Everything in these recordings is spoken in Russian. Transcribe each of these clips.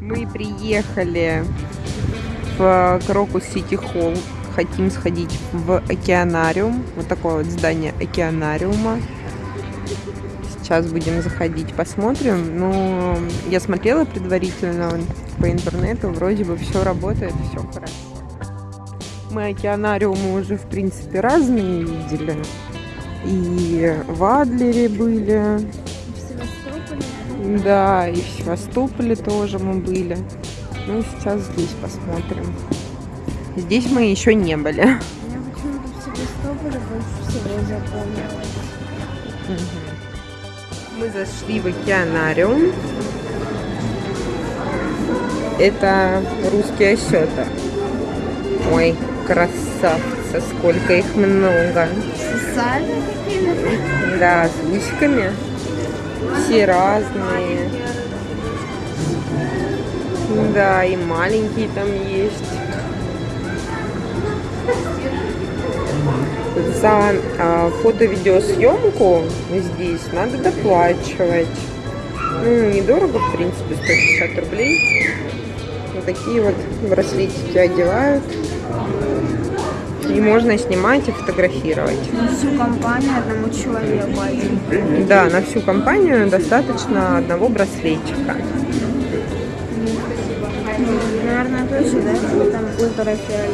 Мы приехали в Крокус Сити Холл. Хотим сходить в океанариум. Вот такое вот здание океанариума. Сейчас будем заходить, посмотрим. Ну, я смотрела предварительно по интернету. Вроде бы все работает, все хорошо. Мы океанариумы уже, в принципе, разные видели. И в Адлере были. Да, и в Севастополе тоже мы были. Ну, сейчас здесь посмотрим. Здесь мы еще не были. Мне почему-то в Севастополе больше всего запомнилось. Мы зашли в океанариум. Это русские осета. Ой, красавцы, сколько их много. Социальные какими-то? Да, с гусиками. Все разные. Да, и маленькие там есть. За а, фото-видеосъемку здесь надо доплачивать. Ну, недорого, в принципе, 150 рублей. Вот такие вот браслетики одевают. И можно снимать и фотографировать. На всю компанию одному человеку один. Да, на всю компанию достаточно одного браслетика. Наверное, точно, да? Там ультрафиолет.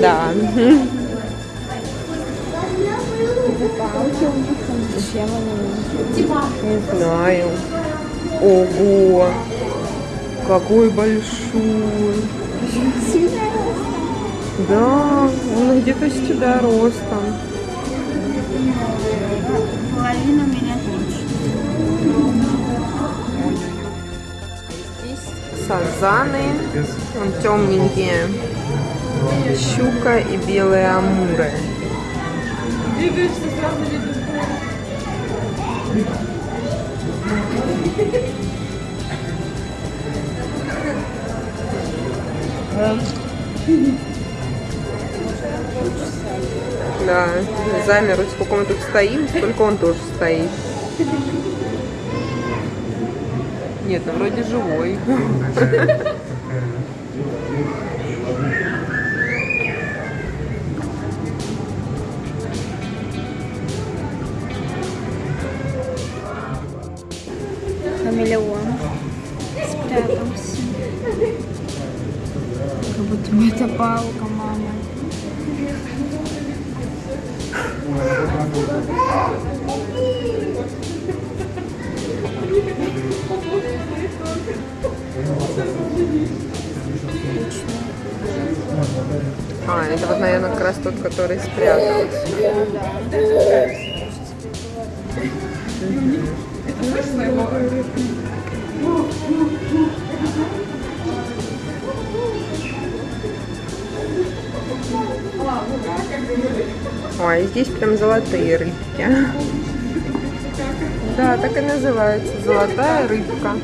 Да. Не знаю. Ого! Какой большой! Да, он где-то с тебя ростом. Половина меня точно. Здесь сазаны, он темненькие. Щука и белые амуры. Да, замер, сколько мы тут стоим, сколько он тоже стоит. Нет, ну вроде живой. Хамелеон спрятался. Как будто бы А, это вот, наверное, как раз тот, который спрятался. Ой, здесь прям золотые рыбки. Да, так и называется. Золотая рыбка.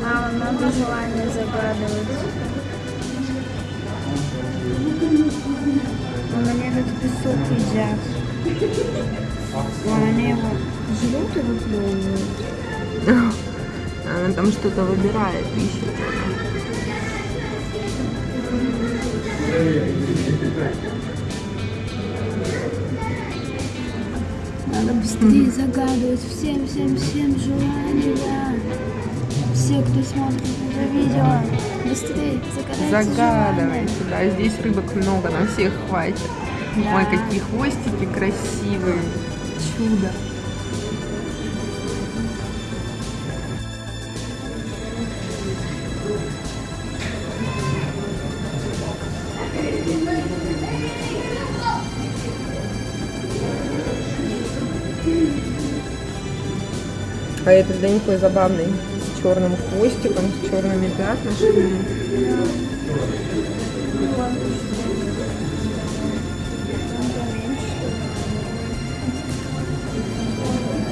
Мама, надо желание загадывать. Они этот песок едят. Вон они его жрут и выплевывают. Она там что-то выбирает, ищет. Надо быстрее загадывать всем, всем, всем желания. Все, кто смотрит это видео, быстрее загадайте Загадывайте. Да, здесь рыбок много, на всех хватит. Да. Ой, какие хвостики красивые. Чудо. А этот да такой забавный, с черным хвостиком, с черными пятнышками.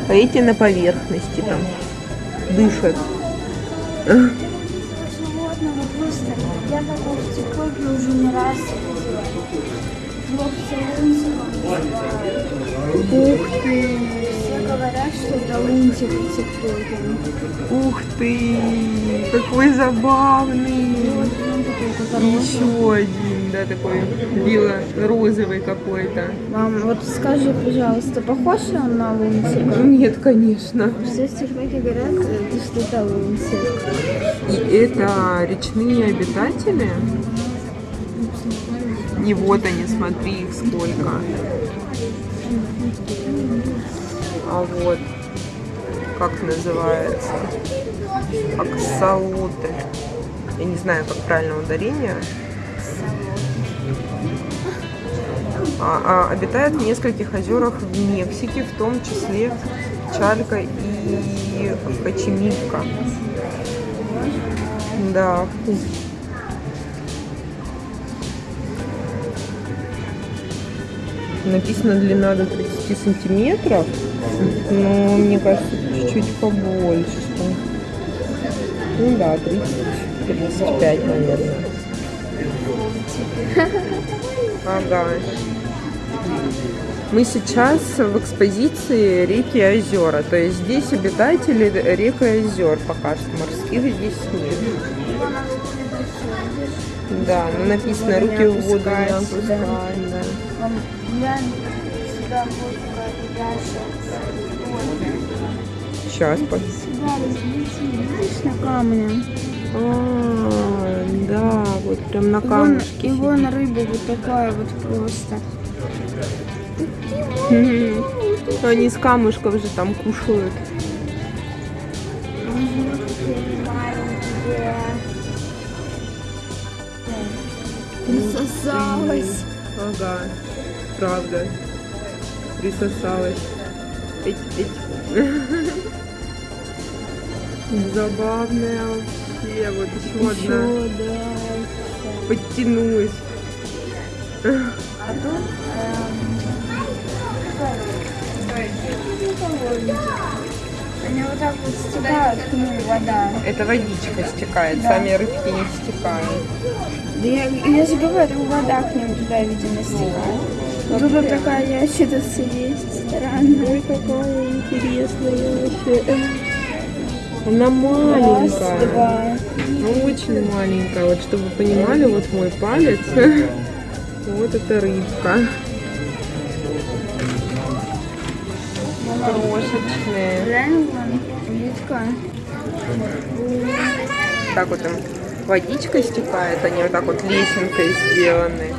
А эти на поверхности там дышат. Я такого в уже не раз Ух ты! Все говорят, что это лунтик. Ух ты! Какой забавный! Который Еще один, да, такой бело-розовый какой-то. Мам, вот скажи, пожалуйста, похож ли он на лунтика? Нет, конечно. Все ТикТоке говорят, э, что это лунтик. И это речные обитатели. И вот они, смотри, их сколько. А вот, как называется? Аксолотль. Я не знаю, как правильно ударение. А, а, обитает в нескольких озерах в Мексике, в том числе Чалька и Кочемивка. Да. Написано длина до 30 сантиметров, но мне кажется, чуть-чуть побольше. Ну да, 30-35, наверное. Ага. Мы сейчас в экспозиции реки и озера. То есть здесь обитатели рек и озер пока что. Морских здесь нет. Да, ну написано руки в воду не да. Глянь, сюда вот дальше. Сейчас. Сюда разлети, видишь, на камне. А, да, вот прям на И вон, камушке. и вон рыба вот такая вот просто. Они с камушков же там кушают. Присосалась. Ага, правда. Присосалась. Эть, эть. Забавная вообще. Вот еще, одна. Еще, да. Подтянулась. А тут эм, они вот так вот стекают ним вода. Это водичка стекает, сами рыбки не стекают. Да я, я же говорю, вода к ним туда, видимо, стекает. Тут вот такая ящерица есть, странная. какая интересная вообще. Она Раз, маленькая. два. Ну, очень маленькая. Вот чтобы вы понимали, вот мой палец. Вот это рыбка. Крошечные. Так вот там водичка стекает, они вот так вот лесенкой сделаны.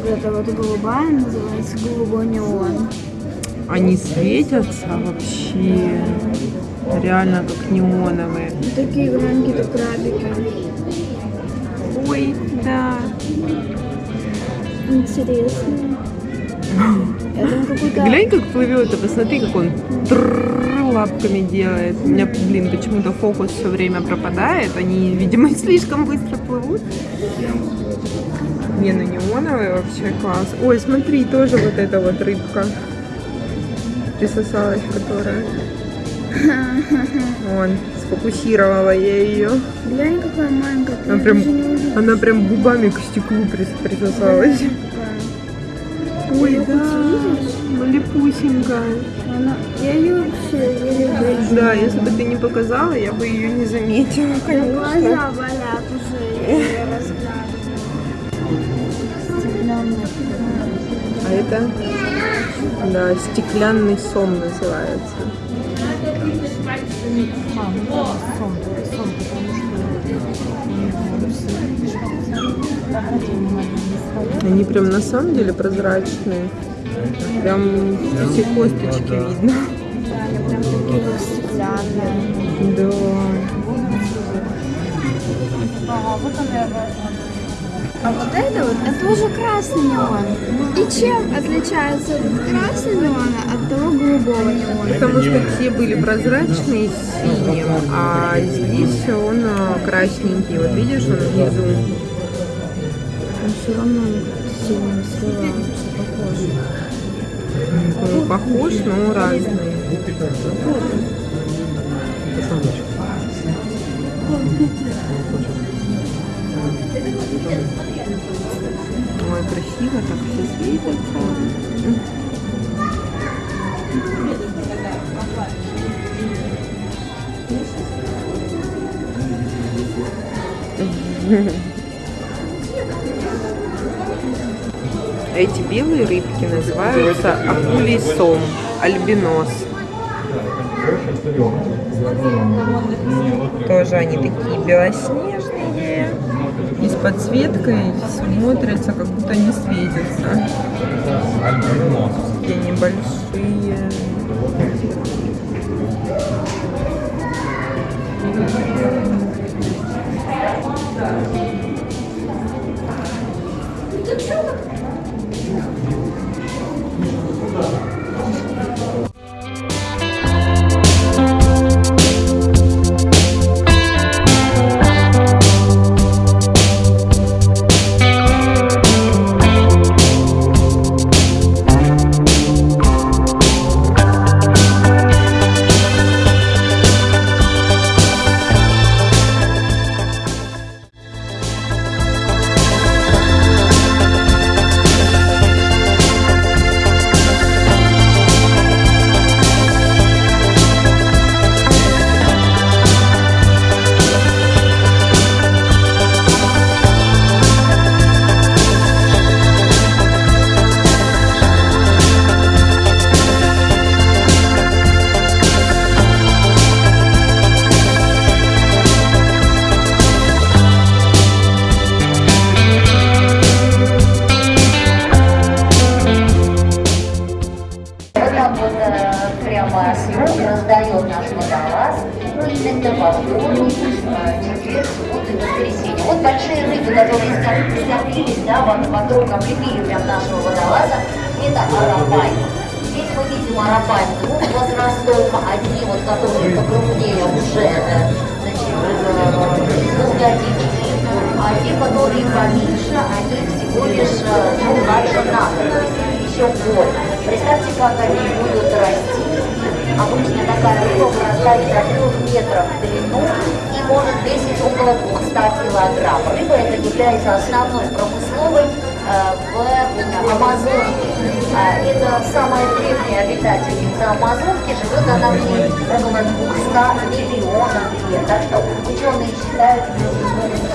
Вот это вот голубая называется голубой неон. Они светятся вообще. Реально как неоновые. Такие громкие крабики. Ой, да. Интересные. Глянь, как плывет, а посмотри, как он лапками делает. У меня, блин, почему-то фокус все время пропадает. Они, видимо, слишком быстро плывут. Не, ну неоновый вообще класс. Ой, смотри, тоже вот эта вот рыбка. Присосалась, которая. Вон, сфокусировала я ее. Глянь, какая маленькая. Она прям, она прям губами к стеклу прис- присосалась. Ой, да, малепусенькая. Она... Я ее вообще еле вижу. Да, если бы ты не показала, я бы ее не заметила, Да конечно. глаза болят уже, я ее разглядываю. Стеклянная. А это, да, стеклянный сом называется. Они прям на самом деле прозрачные. Прям все косточки видно. Да, они прям такие вот стеклянные. Да. А вот это вот, это уже красный неон. И чем отличается этот красный неон от того голубого неона? Потому что те были прозрачные с синим, а здесь он а, красненький. Вот видишь, он внизу. Он все равно сильно сливается, похож. Он похож, но разный. Ой, красиво, так все светится. Эти белые рыбки называются акулий сом, альбинос. Тоже они такие белоснежные. И с подсветкой смотрятся, как будто не светятся. Такие небольшие. Вот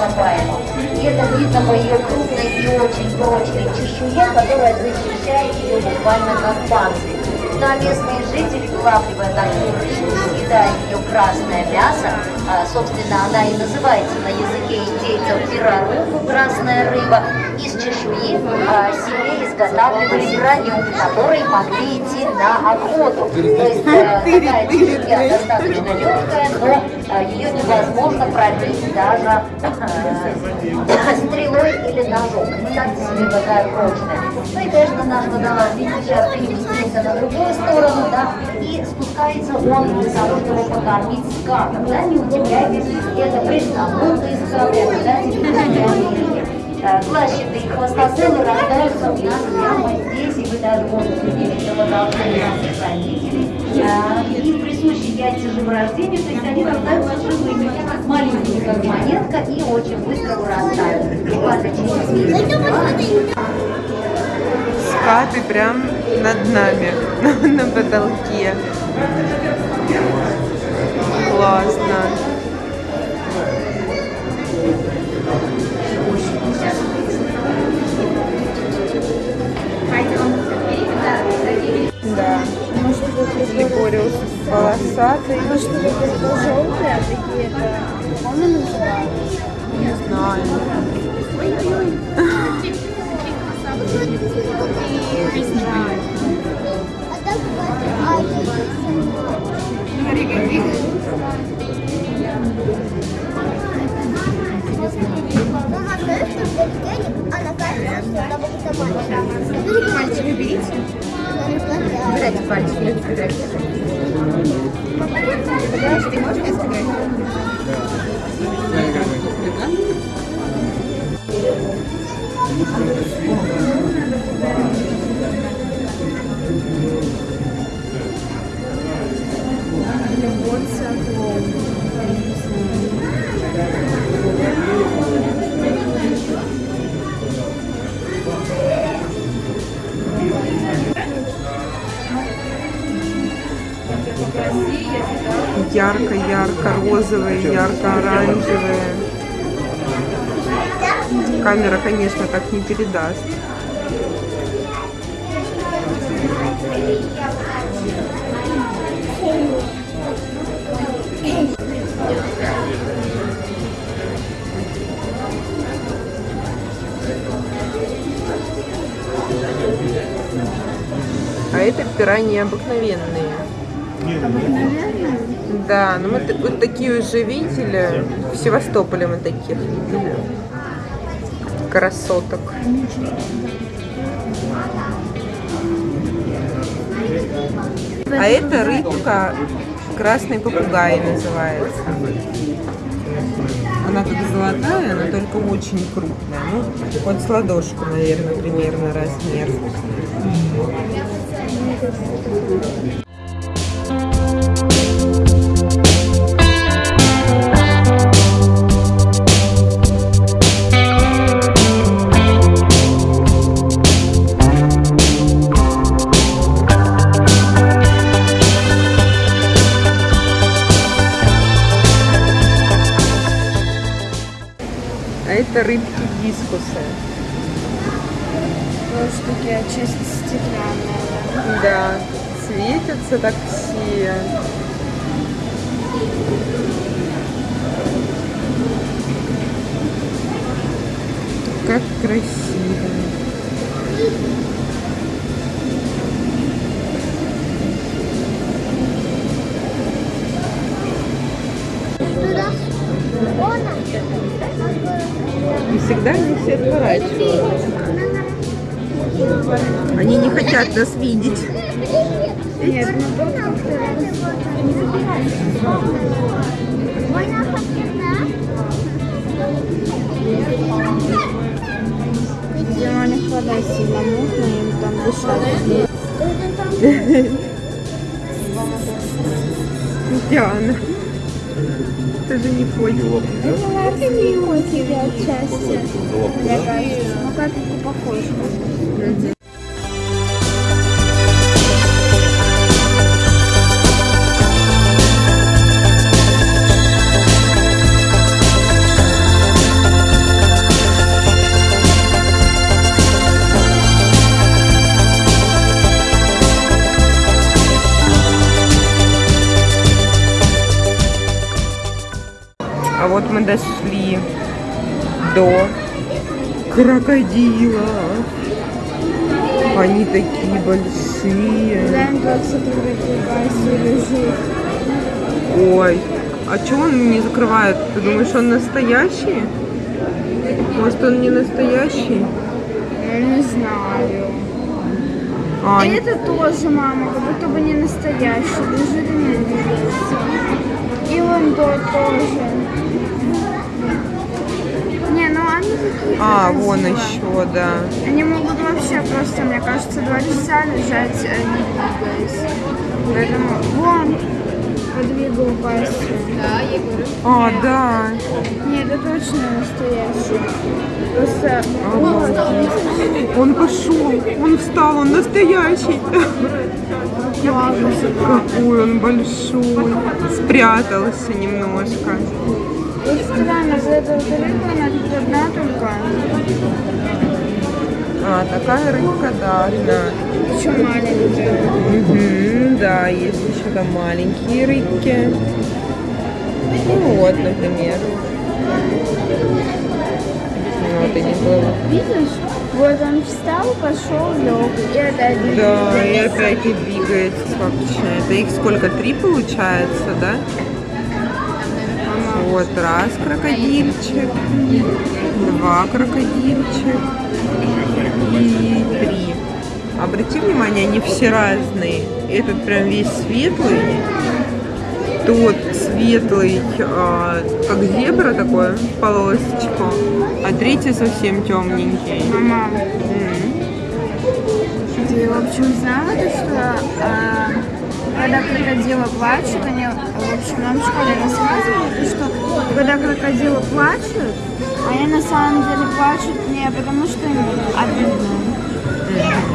ископаемым. И это видно по ее крупной и очень прочной чешуе, которая защищает ее буквально как панцирь. Ну а местные жители, вылавливая такую рыбу, съедая ее красное мясо, а, собственно, она и называется на языке индейцев пирорубу, красная рыба, из чешуи а, себе изготавливали броню, которой могли идти на охоту. То есть э, такая чешуя достаточно легкая, но а, ее невозможно пробить даже э, стрелой или ножом. Представьте себе, какая прочная. Ну и, конечно, наш водолаз, сейчас переместился на другую сторону, да, и спускается он для того, чтобы покормить скатов, да, не удивляйтесь, это пресловутые скаты, да, Америки. Э, Клащатые хвостозелы рождаются у нас прямо здесь, и вы даже можете видеть продолжение наших родителей. Э, И присущи яйца живорождению, то есть они рождаются живыми, маленькие, как монетка, и очень быстро вырастают. Буквально через месяц. Скаты прям над нами, на потолке. Классно. Да. Либориус полосатый. Может, это желтые, а такие это... Он называется. Не знаю. Мальчик, берите. Убирайте пальчики, убирайте. Подожди, можно я сыграть? ярко-ярко-розовые, ярко-оранжевые. Камера, конечно, так не передаст. А это пираньи обыкновенные. Обыкновенная? Да, ну мы вот такие уже видели. В Севастополе мы таких видели. Красоток. А это рыбка красный попугай называется. Она как золотая, но только очень крупная. Ну, вот с ладошку, наверное, примерно размер. Всегда они все отворачиваются. Они не хотят нас видеть. Нет, ну Видимо, них вода сильно мутная, им там дышать. Диана. Ты же не поняла. Это лапки котики отчасти. Мне кажется. Ну, капельку похож. Вот мы дошли до крокодила. Они такие большие. Ой, а чего он не закрывает? Ты думаешь, он настоящий? Может, он не настоящий? Я не знаю. А, И это тоже, мама, как будто бы не настоящий. Лежит и не двигается. И вон тот тоже. Не, ну они такие а, красивые. вон еще, да. Они могут вообще просто, мне кажется, два часа лежать, э, не двигаясь. Поэтому вон подвигал пастью. А, да. Нет, это точно настоящий. Просто вот, Он пошел, он встал, он настоящий. Какой он большой. Спрятался немножко. вот странно, за эту рыбу она тут одна только. А, такая рыбка, да, одна. Еще маленькая. Мгм, да, есть еще там маленькие рыбки. Ну вот, например. Вот они плывут. Видишь? Вот он встал, пошел, лег. И опять Да, и опять не двигается. Сколько Это их сколько? Три получается, да? Вот раз крокодильчик, два крокодильчик и три. Обрати внимание, они все разные. Этот прям весь светлый, тот светлый, а, как зебра такой, в полосочку, а третий совсем темненький. Мама, М. ты, в общем, знала, то, что а, когда крокодилы плачут, они, в общем, нам в школе рассказывали, что когда крокодилы плачут, они на самом деле плачут не потому, что им обидно,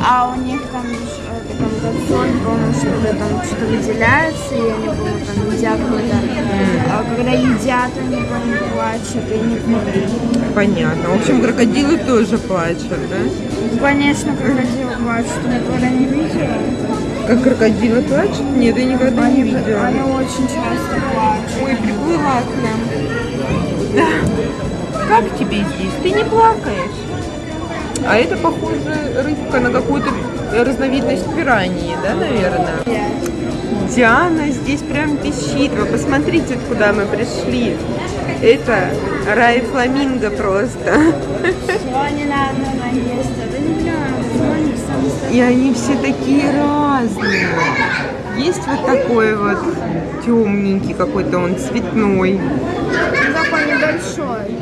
а у них там, ж- это, там этот сон, помню, что когда там что-то выделяется, и они, помню, там едят какой-то... А когда едят, они, помню, плачут, и не помню. Понятно. В общем, крокодилы тоже плачут, да? Конечно, крокодилы плачут, я никогда не видела. Как крокодилы плачут? Нет, я никогда не Они, видела. они очень часто плачут. Ой, приплыла к нам. Да. Как тебе здесь? Ты не плакаешь? А это, похоже, рыбка на какую-то разновидность пираньи, да, наверное? Диана здесь прям пищит. Вы посмотрите, куда мы пришли. Это рай фламинго просто. И они все такие разные. Есть вот такой вот темненький какой-то, он цветной. Такой небольшой.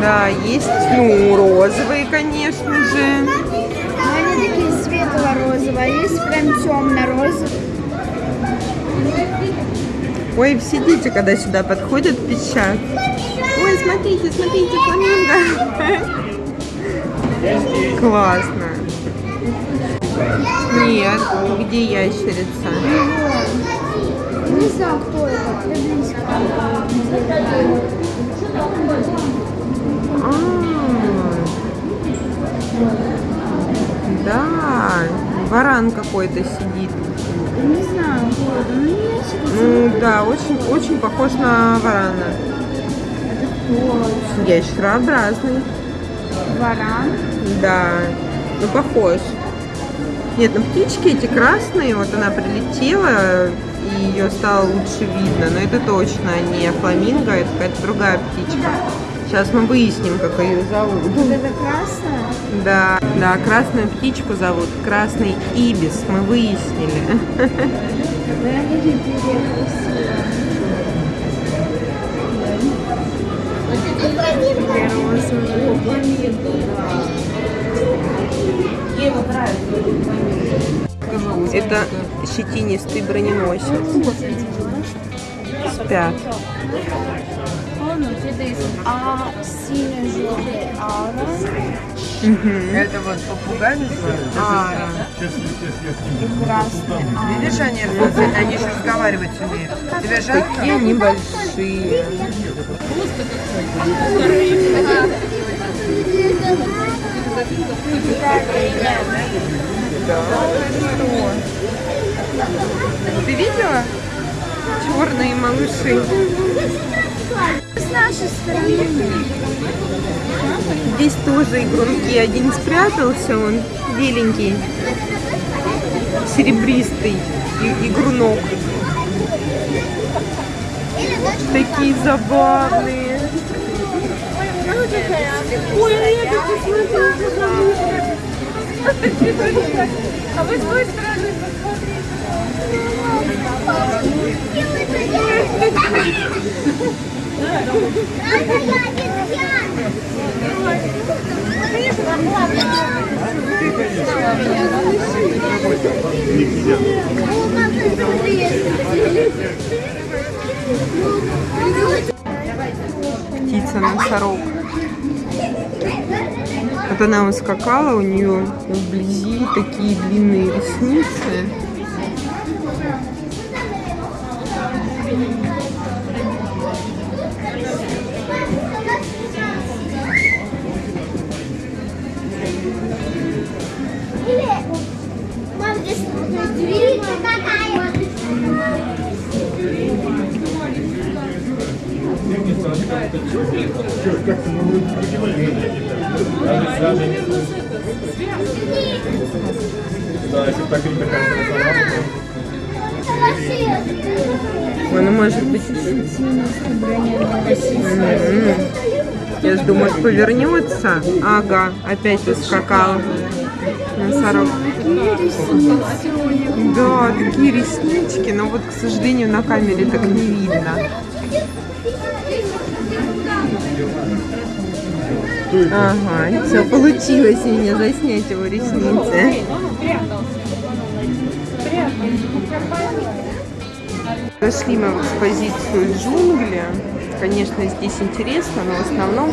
Да, есть, ну, розовые, конечно же. Но они такие светло-розовые, а есть прям темно-розовые. Ой, все дети, когда сюда подходят, пищат. Ой, смотрите, смотрите, фламинго. Классно. Нет, где ящерица? Не знаю, кто это. А, да, варан какой-то сидит. Не знаю, это. Ну, не Ну да, очень, очень похож на варана. Ящерообразный. варан. Да, ну похож. Нет, ну птички эти красные, вот она прилетела, и ее стало лучше видно. Но это точно не фламинго, это какая-то другая птичка. Сейчас мы выясним, как ее зовут. Вот это красное. Да, да, красную птичку зовут Красный Ибис, мы выяснили. Розовые. Это щетинистый броненосец. Спят. А. Это вот попугай называется? Ара. И красный ара. Видишь, они, они еще разговаривать умеют. Тебе жалко? Такие они большие. Да, что? Ты видела? Черные малыши. С нашей стороны. Здесь тоже игрунки. Один спрятался, он беленький, серебристый игрунок. Такие забавные. Ой, это посмотрите, А вы с той стороны птица-носорог. Вот она ускакала, у нее вблизи такие длинные ресницы. Она может быть... Я ж думаю, повернется. Ага, опять ускакал. Носорог. Да, такие реснички, но вот, к сожалению, на камере так не видно. Ага, все, получилось у меня заснять его ресницы. Зашли мы в экспозицию джунгли. Конечно, здесь интересно, но в основном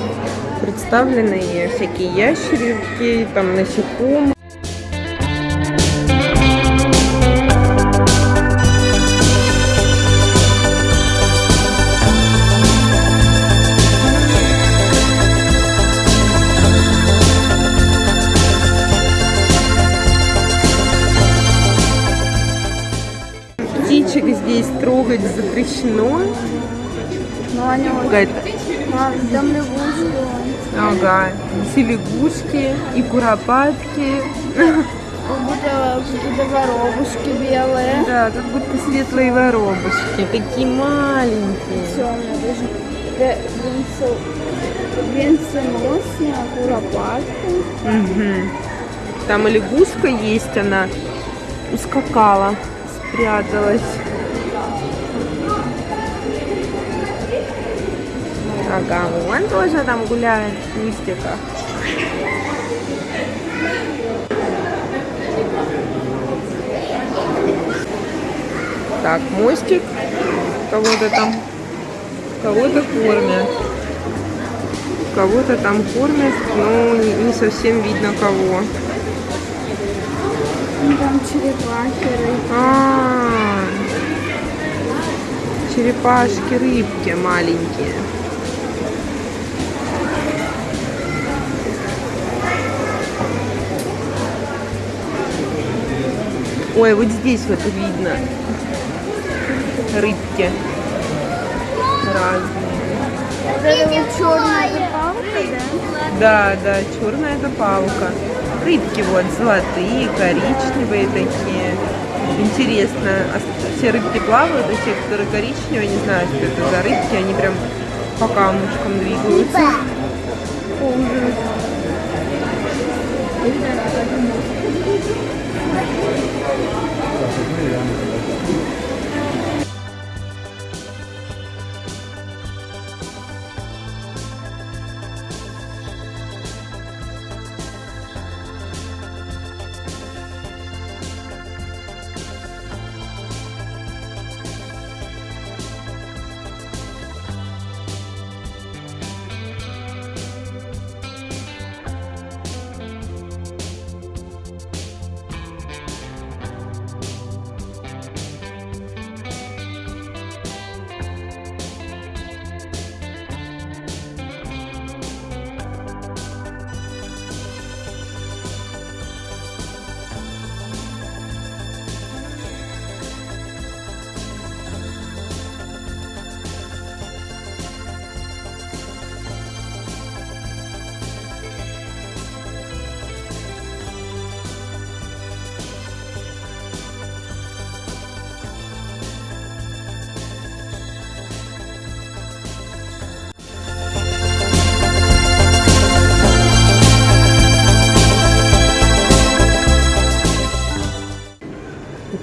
представлены всякие ящерики, там насекомые. Запрещено. Но они. Какая-то там лягушки. Ага, все лягушки и куропатки. Как будто какие-то воробушки белые. Да, как будто светлые воробушки, такие маленькие. Темные даже. Ве- венцо- Венценосные, куропатки. Мгм. Там и лягушка есть, она ускакала, спряталась. Ага, он тоже там гуляет в кустиках. Так, мостик. Кого-то там, кого-то кормят. Кого-то там кормят, но не, не совсем видно кого. Ну, Там черепахи, рыбки. А, черепашки, рыбки маленькие. Ой, вот здесь вот видно рыбки разные. Это вот черная палка, да? Да, да, черная это палка. Рыбки вот золотые, коричневые такие. Интересно, а все рыбки плавают, а те, которые коричневые, не знаю, что это за рыбки, они прям по камушкам двигаются. Ужас. Gracias.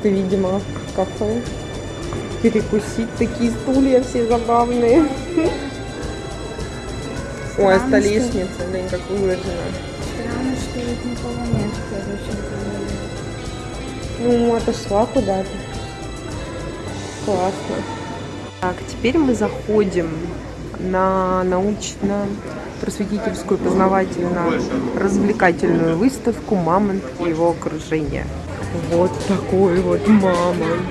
Это, видимо, кафе. Перекусить. Такие стулья все забавные. Ой, а столешница, на как выложена. Странно, что ведь никого нет, короче. Ну, отошла куда-то. Классно. Так, теперь мы заходим на научно-просветительскую познавательно-развлекательную выставку «Мамонт и его окружение». Вот такой вот мамонт.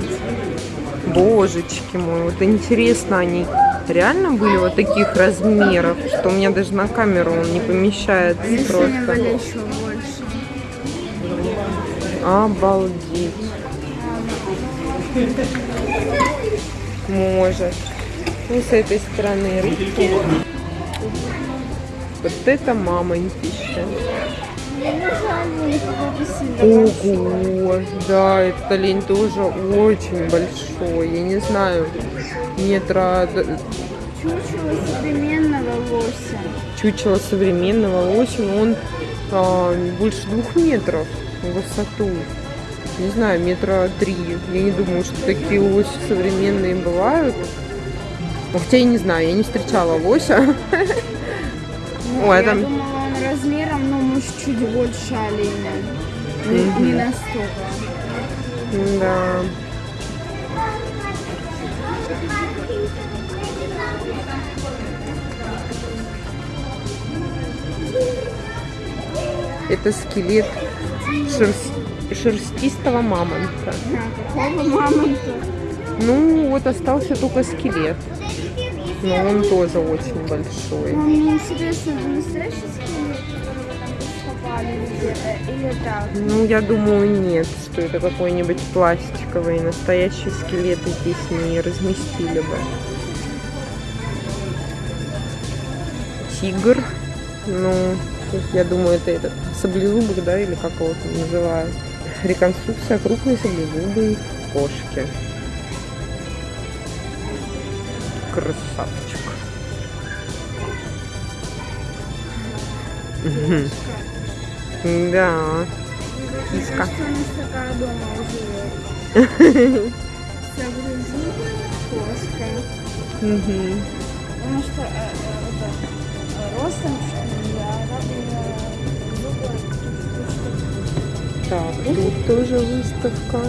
Божечки мой, вот интересно, они реально были вот таких размеров, что у меня даже на камеру он не помещается они просто. еще больше. Обалдеть. Может. Ну, с этой стороны рыбки. Вот это мамонтище. Ого, да, этот олень тоже очень большой. Я не знаю, метра Чучело современного лося. чучело современного лося, но он а, больше двух метров в высоту. Не знаю, метра три. Я не думаю, что такие лоси современные бывают. Ну, Хотя я не знаю, я не встречала лося. Ну, Ой, а там- думала, размером, ну, может, чуть больше оленя. Не, Мгм. не настолько. Да. Это скелет шерс- шерстистого мамонта. А, какого мамонта? Ну, вот остался только скелет. Но он тоже очень большой. Интересно, это настоящий скелет, или так? Ну, я думаю, нет, что это какой-нибудь пластиковый. Настоящие скелеты здесь не разместили бы. Тигр. Ну, я думаю, это этот саблезубок, да, или как его там называют. Реконструкция крупной саблезубой кошки. Красавчик. Мгм. Да. Киска. Саблезубая кошка. Мгм. Потому что ростом я Так, тут тоже выставка.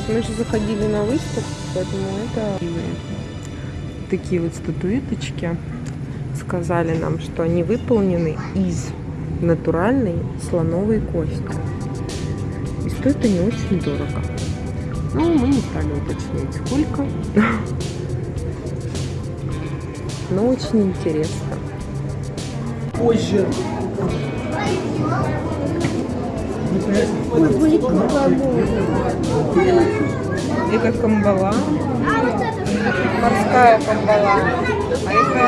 Нет, мы же заходили на выставку, поэтому это такие вот статуэточки. Сказали нам, что они выполнены из натуральной слоновой кости. И стоят они очень дорого. Ну, мы не стали уточнять, сколько. Но очень интересно. Позже. Это камбала. Морская камбала. А это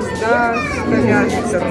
звезда Скалястер.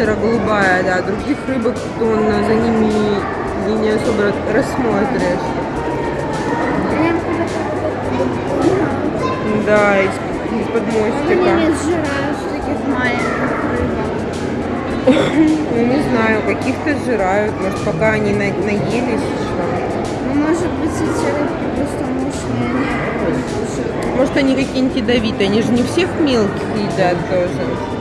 Серо-голубая, да, других рыбок, он за ними и не особо рассмотришь. Да, из- из-под Они мостика. таких маленьких. Ну, не знаю, каких-то сжирают, может, пока они на- наелись еще. Ну, может быть, эти рыбки просто мощные. Может, они какие-нибудь ядовитые, они же не всех мелких едят тоже.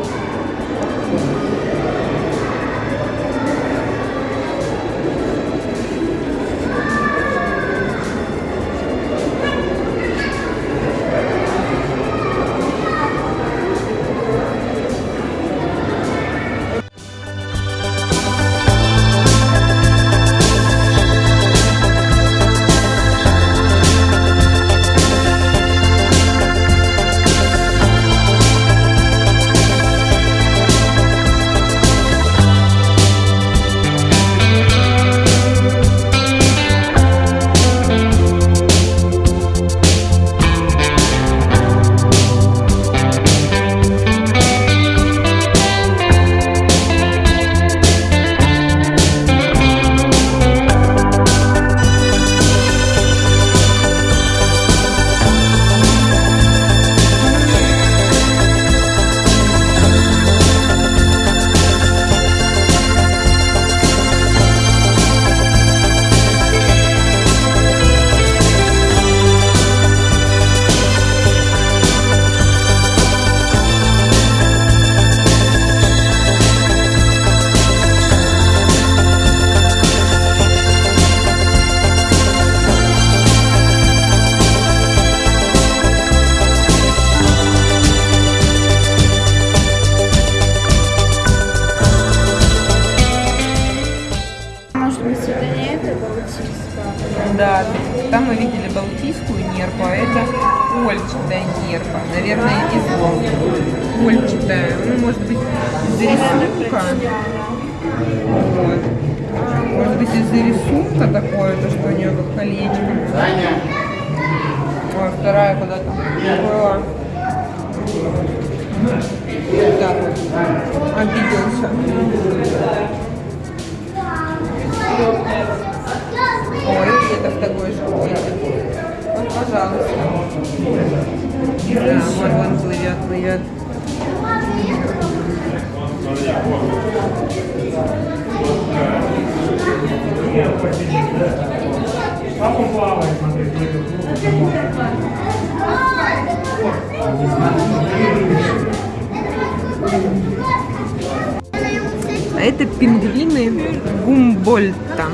Гумбольта.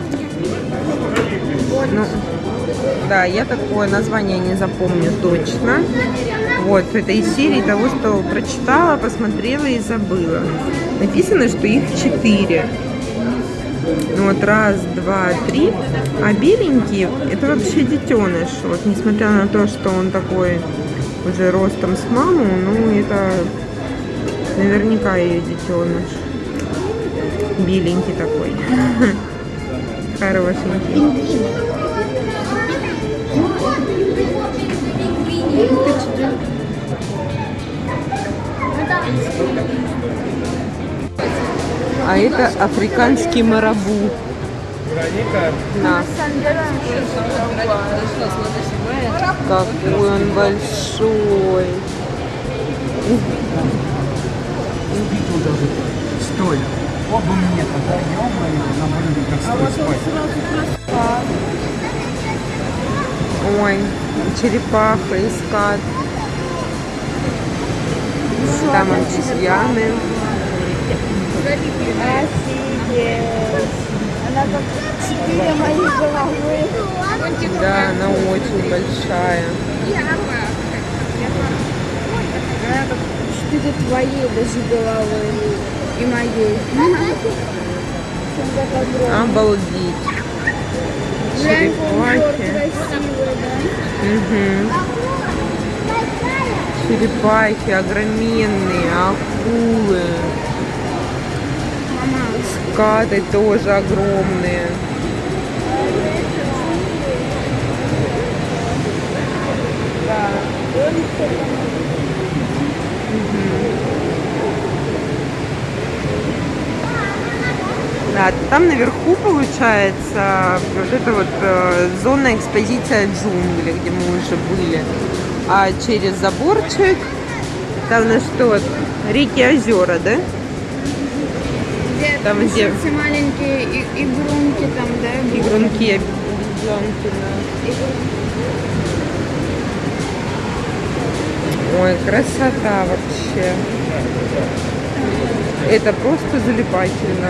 Ну, да, я такое название не запомню точно. Вот, это из серии того, что прочитала, посмотрела и забыла. Написано, что их четыре. Ну Вот раз, два, три. А беленький, это вообще детеныш. Вот, несмотря на то, что он такой уже ростом с маму, ну, это наверняка ее детеныш. Беленький такой. Хорошенький. А это африканский марабу. На. Какой он большой. Стой. Оба мне тогда, ё-моё, на блюде, как стой, спать. Ой, черепаха и скат. Там обезьяны. Она как четыре головы. Да, она очень большая. Она как четыре твоей даже головы. И моей. Обалдеть. Черепахи. Мгм. Черепахи огроменные, акулы. Скаты тоже огромные. Да, там наверху получается вот это вот э, зона экспозиция джунгли, где мы уже были. А через заборчик там на что? Реки, озера, да? Где Там где? все маленькие и- игрунки там, да? Игрунки, обезьянки, да. Ой, красота вообще. Это просто залипательно.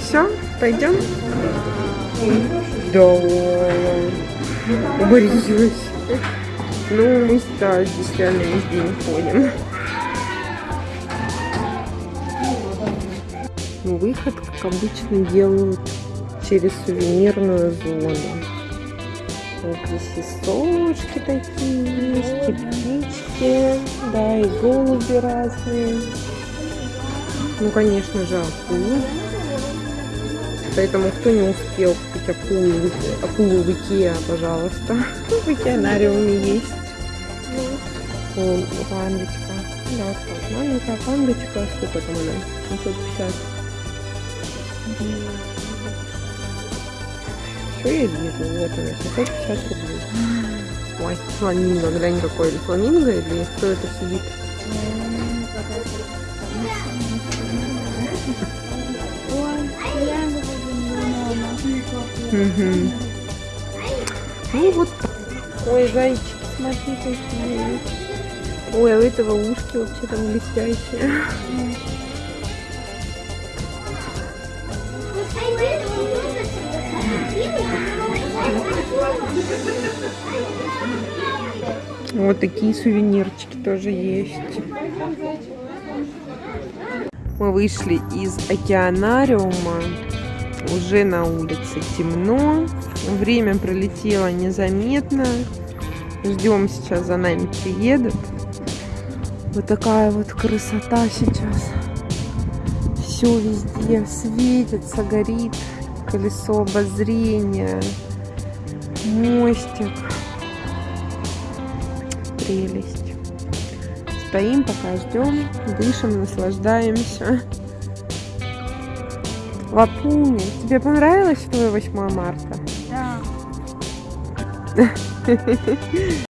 Все, пойдем? Да. Уборилась. Ну, мы здесь реально весь день ходим. Выход, как обычно, делают через сувенирную зону. Вот здесь и солнышки такие есть, и птички, да, и голуби разные. Ну, конечно же, акулы. Поэтому кто не успел купить акулу, акулу в Икеа, пожалуйста. В океанариуме есть. Вон, пандочка. Да, маленькая пандочка. Сколько там она? 750. Я вижу? Вот она, 750 рублей. Ой, фламинго. Глянь, какой фламинго или кто это сидит? Мгм. Ну вот. Ой, зайчики, смотри какие. Ой, а у этого ушки вообще там блестящие. Вот такие сувенирчики тоже есть. Мы вышли из океанариума. Уже на улице темно. Время пролетело незаметно. Ждем сейчас за нами приедут. Вот такая вот красота сейчас. Все везде светится, горит. Колесо обозрения. Мостик. Прелесть. Стоим, пока ждем, дышим, наслаждаемся. Лапуня, тебе понравилось твое 8 марта? Да.